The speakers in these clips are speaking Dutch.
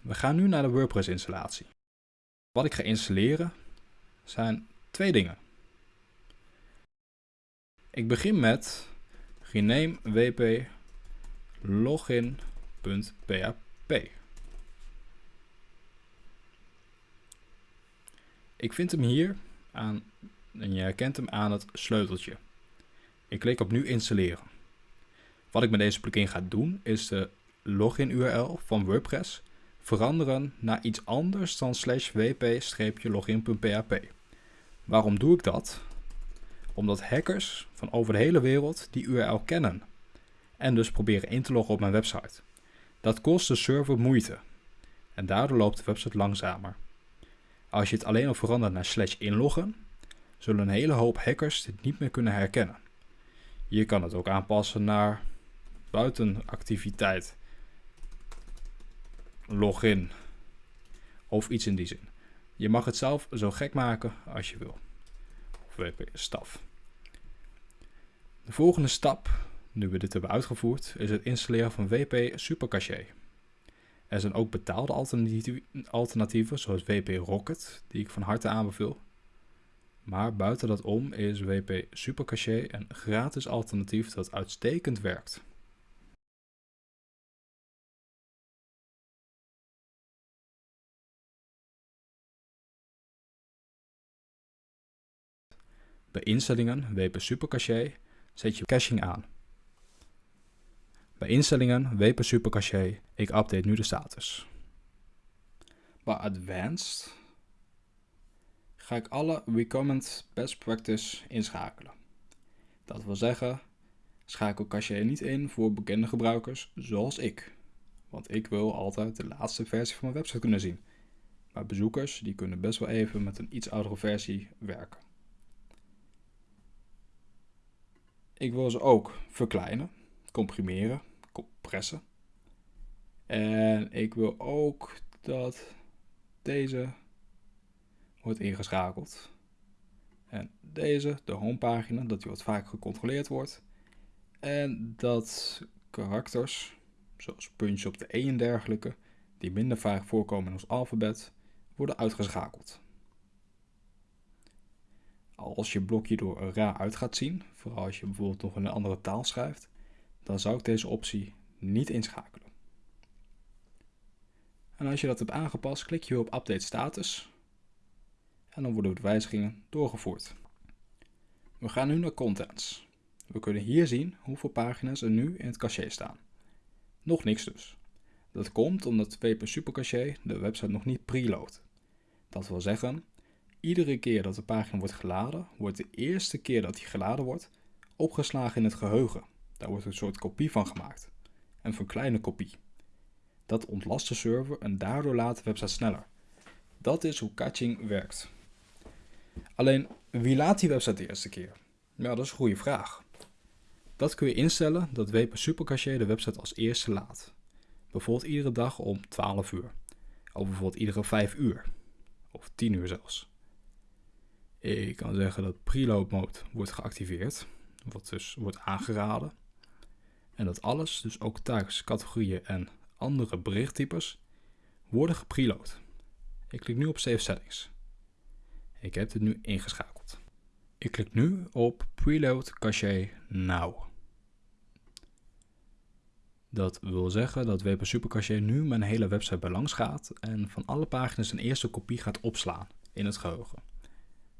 We gaan nu naar de WordPress installatie. Wat ik ga installeren zijn twee dingen. Ik begin met rename wp login.php. Ik vind hem hier aan, en je herkent hem aan het sleuteltje. Ik klik op nu installeren. Wat ik met deze plugin ga doen is de login URL van WordPress veranderen naar iets anders dan slash wp-login.php. Waarom doe ik dat? Omdat hackers van over de hele wereld die URL kennen en dus proberen in te loggen op mijn website. Dat kost de server moeite en daardoor loopt de website langzamer. Als je het alleen al verandert naar slash inloggen, zullen een hele hoop hackers dit niet meer kunnen herkennen. Je kan het ook aanpassen naar buitenactiviteit, login of iets in die zin. Je mag het zelf zo gek maken als je wil. Of wp staf. De volgende stap, nu we dit hebben uitgevoerd, is het installeren van WP Supercache. Er zijn ook betaalde alternatieven, zoals WP Rocket, die ik van harte aanbeveel. Maar buiten dat om is WP Supercache een gratis alternatief dat uitstekend werkt. Bij instellingen WP Supercache zet je caching aan. Bij instellingen WP Supercache, ik update nu de status. Bij Advanced ga ik alle Recommend Best Practice inschakelen. Dat wil zeggen, schakel cache niet in voor bekende gebruikers zoals ik. Want ik wil altijd de laatste versie van mijn website kunnen zien. Maar bezoekers die kunnen best wel even met een iets oudere versie werken. Ik wil ze ook verkleinen, comprimeren, compressen. En ik wil ook dat deze wordt ingeschakeld. En deze, de homepagina, dat die wat vaak gecontroleerd wordt. En dat karakters, zoals punch op de E en dergelijke, die minder vaak voorkomen in ons alfabet, worden uitgeschakeld. Als je blokje door raar uit gaat zien, vooral als je bijvoorbeeld nog een andere taal schrijft, dan zou ik deze optie niet inschakelen. En als je dat hebt aangepast, klik je op Update Status en dan worden de wijzigingen doorgevoerd. We gaan nu naar Contents. We kunnen hier zien hoeveel pagina's er nu in het cache staan. Nog niks dus. Dat komt omdat WP Supercache de website nog niet preloadt. Dat wil zeggen, Iedere keer dat de pagina wordt geladen, wordt de eerste keer dat die geladen wordt, opgeslagen in het geheugen. Daar wordt een soort kopie van gemaakt. Een verkleine kopie. Dat ontlast de server en daardoor laat de website sneller. Dat is hoe caching werkt. Alleen, wie laat die website de eerste keer? Ja, dat is een goede vraag. Dat kun je instellen dat WP Supercache de website als eerste laat. Bijvoorbeeld iedere dag om 12 uur. Of bijvoorbeeld iedere 5 uur. Of 10 uur zelfs. Ik kan zeggen dat preload mode wordt geactiveerd, wat dus wordt aangeraden. En dat alles, dus ook tags, categorieën en andere berichttypes, worden gepreload. Ik klik nu op Save Settings. Ik heb dit nu ingeschakeld. Ik klik nu op Preload Cache Now. Dat wil zeggen dat WP Supercache nu mijn hele website bij langs gaat en van alle pagina's een eerste kopie gaat opslaan in het geheugen.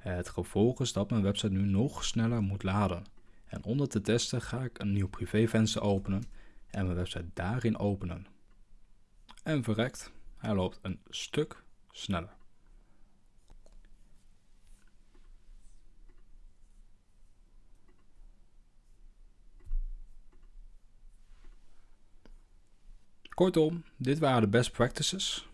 Het gevolg is dat mijn website nu nog sneller moet laden. En om dat te testen ga ik een nieuw privévenster openen en mijn website daarin openen. En verrekt, hij loopt een stuk sneller. Kortom, dit waren de best practices